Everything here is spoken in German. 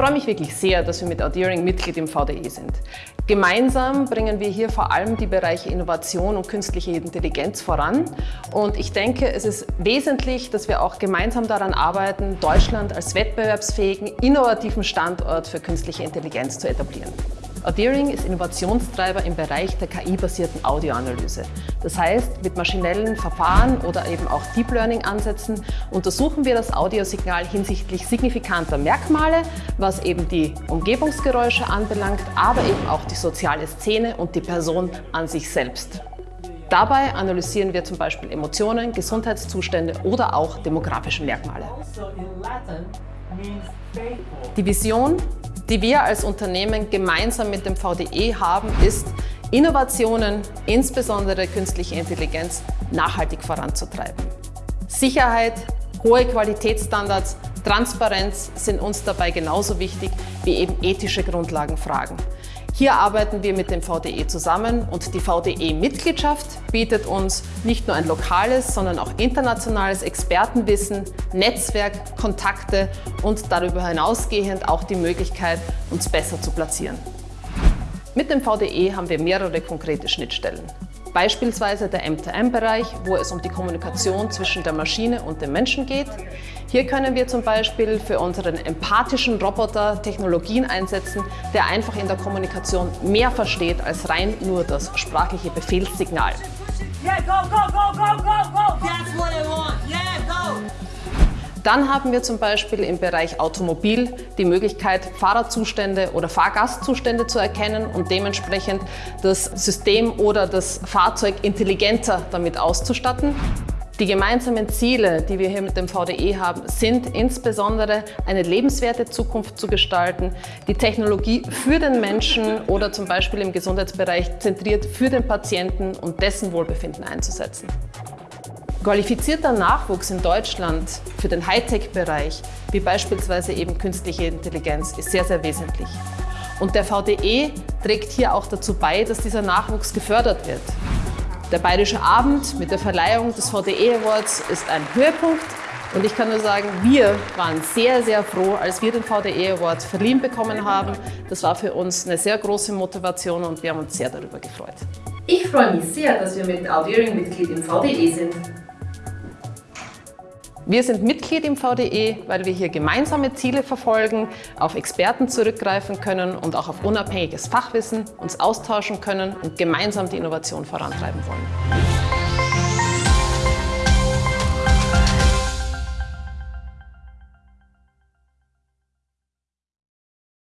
freue mich wirklich sehr, dass wir mit Audeering Mitglied im VDE sind. Gemeinsam bringen wir hier vor allem die Bereiche Innovation und künstliche Intelligenz voran. Und ich denke, es ist wesentlich, dass wir auch gemeinsam daran arbeiten, Deutschland als wettbewerbsfähigen, innovativen Standort für künstliche Intelligenz zu etablieren. Audeering ist Innovationstreiber im Bereich der KI-basierten Audioanalyse. Das heißt, mit maschinellen Verfahren oder eben auch Deep Learning-Ansätzen untersuchen wir das Audiosignal hinsichtlich signifikanter Merkmale, was eben die Umgebungsgeräusche anbelangt, aber eben auch die soziale Szene und die Person an sich selbst. Dabei analysieren wir zum Beispiel Emotionen, Gesundheitszustände oder auch demografische Merkmale. Die Vision die wir als Unternehmen gemeinsam mit dem VDE haben, ist, Innovationen, insbesondere künstliche Intelligenz, nachhaltig voranzutreiben. Sicherheit, hohe Qualitätsstandards, Transparenz sind uns dabei genauso wichtig wie eben ethische Grundlagenfragen. Hier arbeiten wir mit dem VDE zusammen und die VDE-Mitgliedschaft bietet uns nicht nur ein lokales, sondern auch internationales Expertenwissen, Netzwerk, Kontakte und darüber hinausgehend auch die Möglichkeit, uns besser zu platzieren. Mit dem VDE haben wir mehrere konkrete Schnittstellen. Beispielsweise der M2M-Bereich, wo es um die Kommunikation zwischen der Maschine und dem Menschen geht. Hier können wir zum Beispiel für unseren empathischen Roboter Technologien einsetzen, der einfach in der Kommunikation mehr versteht als rein nur das sprachliche Befehlssignal. Yeah, go, go, go, go, go, go! That's what I want! Yeah! Dann haben wir zum Beispiel im Bereich Automobil die Möglichkeit, Fahrerzustände oder Fahrgastzustände zu erkennen und dementsprechend das System oder das Fahrzeug intelligenter damit auszustatten. Die gemeinsamen Ziele, die wir hier mit dem VDE haben, sind insbesondere eine lebenswerte Zukunft zu gestalten, die Technologie für den Menschen oder zum Beispiel im Gesundheitsbereich zentriert für den Patienten und dessen Wohlbefinden einzusetzen. Qualifizierter Nachwuchs in Deutschland für den Hightech-Bereich, wie beispielsweise eben künstliche Intelligenz, ist sehr, sehr wesentlich. Und der VDE trägt hier auch dazu bei, dass dieser Nachwuchs gefördert wird. Der Bayerische Abend mit der Verleihung des VDE Awards ist ein Höhepunkt und ich kann nur sagen, wir waren sehr, sehr froh, als wir den VDE Award verliehen bekommen haben. Das war für uns eine sehr große Motivation und wir haben uns sehr darüber gefreut. Ich freue mich sehr, dass wir mit Audiering Mitglied im VDE sind. Wir sind Mitglied im VDE, weil wir hier gemeinsame Ziele verfolgen, auf Experten zurückgreifen können und auch auf unabhängiges Fachwissen uns austauschen können und gemeinsam die Innovation vorantreiben wollen.